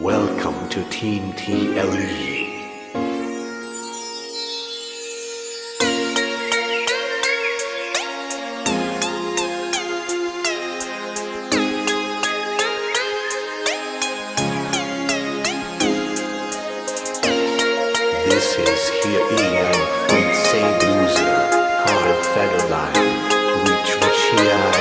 Welcome to Team TLE. This is here Ian from St. Loser, Carl Federline, which was.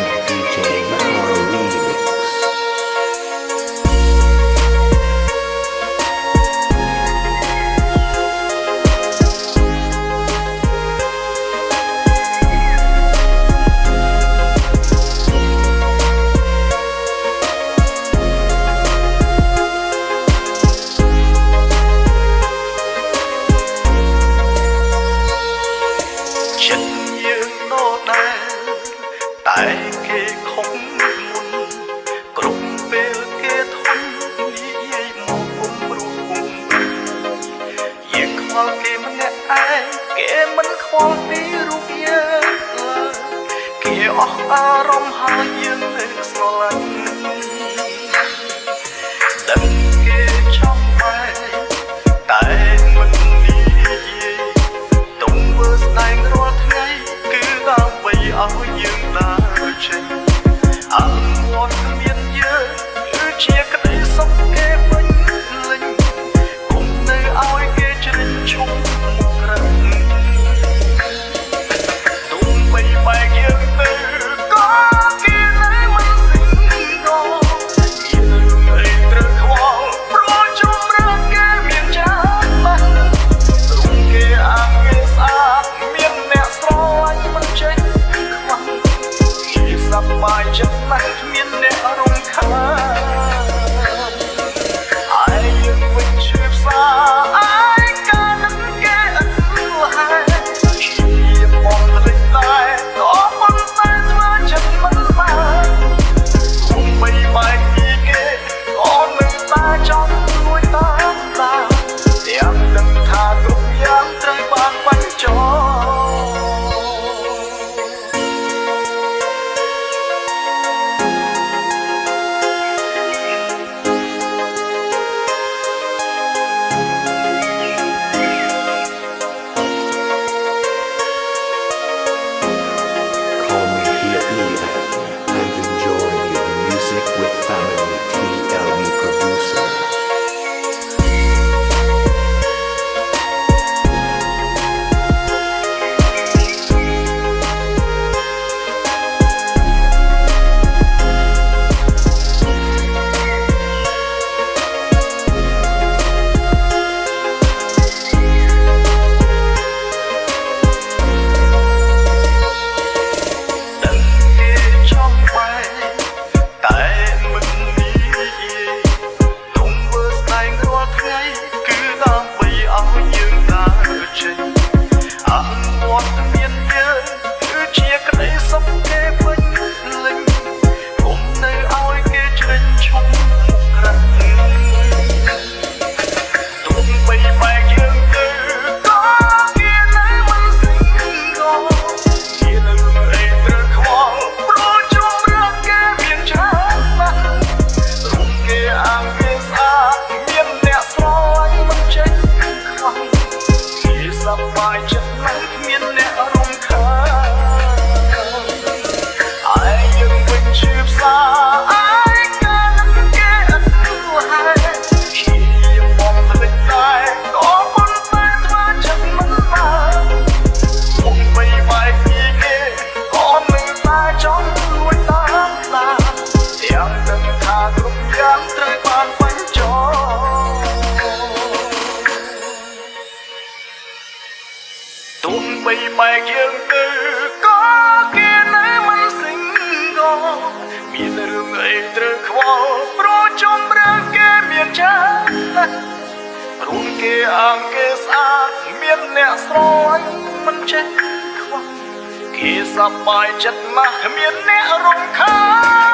ដែរតែគេខំមុនគ្រប់ពេលគេធន់និយាយមកគុំព្រោះគុំយើងខ្វល់គេម្នាក់ឯងគេមិនខ្វល់ពីរូបយើងគេអស់អារម្មណ៍ហើយយើងនឹងស្រឡាញ់ 将来面临。 ជាក្តីសុខគេពេញលេញ បីបែកយើងទៅ ច្រើនណាស់រូនគេអង្គគេស្អាតមានអ្នកស្រឡាញ់មិនចេះខ្វះគេសប្បាយចិត្តណាស់មានអ្នករំខាន